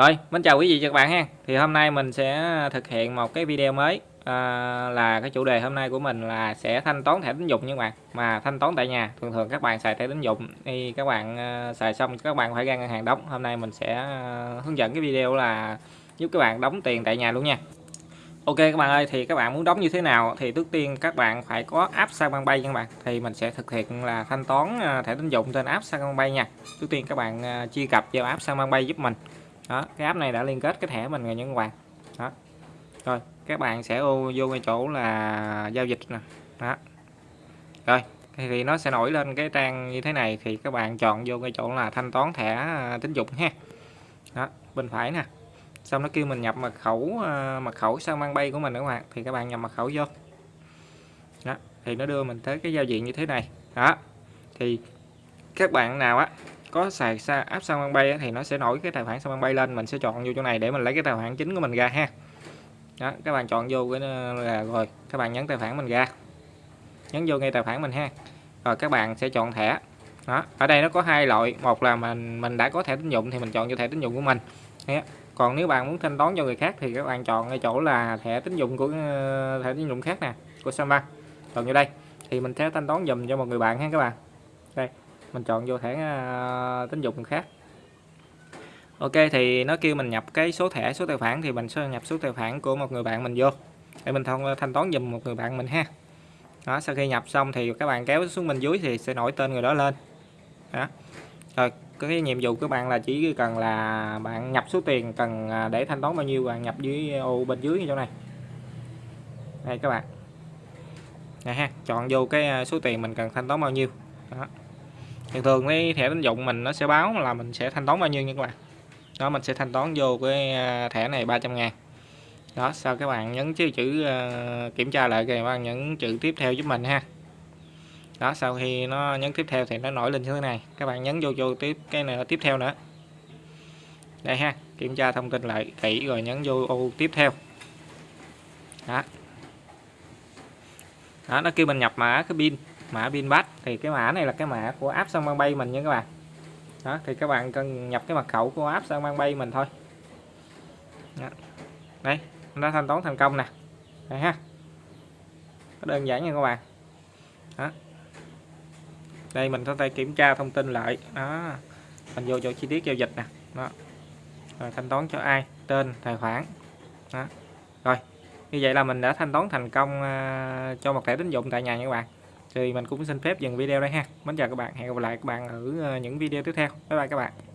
Rồi, mến chào quý vị và các bạn ha. Thì hôm nay mình sẽ thực hiện một cái video mới à, là cái chủ đề hôm nay của mình là sẽ thanh toán thẻ tín dụng nha các bạn. Mà thanh toán tại nhà, thường thường các bạn xài thẻ tín dụng thì các bạn à, xài xong các bạn phải ra ngân hàng đóng. Hôm nay mình sẽ à, hướng dẫn cái video là giúp các bạn đóng tiền tại nhà luôn nha. Ok các bạn ơi, thì các bạn muốn đóng như thế nào thì trước tiên các bạn phải có app Sacombank nha các bạn. Thì mình sẽ thực hiện là thanh toán à, thẻ tín dụng trên app Sacombank nha. Trước tiên các bạn à, truy cập vào app Sacombank giúp mình đó, cái app này đã liên kết cái thẻ mình rồi nhân các bạn. Đó. Rồi, các bạn sẽ vô cái chỗ là giao dịch nè. Đó. Rồi, thì nó sẽ nổi lên cái trang như thế này thì các bạn chọn vô cái chỗ là thanh toán thẻ à, tín dụng ha. Đó, bên phải nè. Xong nó kêu mình nhập mật khẩu à, mật khẩu sang mang bay của mình các bạn. Thì các bạn nhập mật khẩu vô. Đó, thì nó đưa mình tới cái giao diện như thế này. Đó, thì các bạn nào á có xài xa app Sao Bay thì nó sẽ nổi cái tài khoản Sao Bay lên, mình sẽ chọn vô chỗ này để mình lấy cái tài khoản chính của mình ra ha. Đó, các bạn chọn vô cái là rồi, các bạn nhấn tài khoản mình ra. Nhấn vô ngay tài khoản mình ha. Rồi các bạn sẽ chọn thẻ. Đó, ở đây nó có hai loại, một là mình mình đã có thẻ tín dụng thì mình chọn vô thẻ tín dụng của mình. Đấy. còn nếu bạn muốn thanh toán cho người khác thì các bạn chọn ngay chỗ là thẻ tín dụng của ờ, thẻ tín dụng khác nè, của Samba chọn vô đây. Thì mình sẽ thanh toán dùm cho một người bạn ha các bạn. Đây mình chọn vô thẻ à, tín dụng khác. Ok, thì nó kêu mình nhập cái số thẻ, số tài khoản thì mình sẽ nhập số tài khoản của một người bạn mình vô. Để mình thông, thanh toán dùm một người bạn mình ha. Đó, sau khi nhập xong thì các bạn kéo xuống bên dưới thì sẽ nổi tên người đó lên. Đó. Rồi, cái nhiệm vụ của bạn là chỉ cần là bạn nhập số tiền cần à, để thanh toán bao nhiêu bạn nhập dưới, ô, bên dưới như chỗ này. Đây các bạn. Này ha, chọn vô cái à, số tiền mình cần thanh toán bao nhiêu. Đó thường thường cái thẻ tín dụng mình nó sẽ báo là mình sẽ thanh toán bao nhiêu nha các bạn đó, mình sẽ thanh toán vô cái à, thẻ này 300 ngàn. Đó, sau các bạn nhấn chữ chữ kiểm tra lại các bạn nhấn chữ tiếp theo giúp mình ha. Đó, sau khi nó nhấn tiếp theo thì nó nổi lên như thế này. Các bạn nhấn vô vô tiếp cái này tiếp theo nữa. Đây ha, kiểm tra thông tin lại kỹ rồi nhấn vô ô tiếp theo. Đó. Đó, nó kêu mình nhập mã cái pin mã pin bắt thì cái mã này là cái mã của app Sân Bay mình nha các bạn. Đó, thì các bạn cần nhập cái mật khẩu của app Sân Bay mình thôi. Đó. đây, nó thanh toán thành công nè. Đây ha. Đơn giản nha các bạn. Đó. Đây, mình có thể kiểm tra thông tin lại. Đó. Mình vô chỗ chi tiết giao dịch nè. Đó. Rồi, thanh toán cho ai? Tên, tài khoản. Đó. Rồi, như vậy là mình đã thanh toán thành công ờ, cho một thẻ tín dụng tại nhà nha các bạn thì mình cũng xin phép dừng video đây ha. Mến chào các bạn. Hẹn gặp lại các bạn ở ờ, những video tiếp theo. Bye bye các bạn.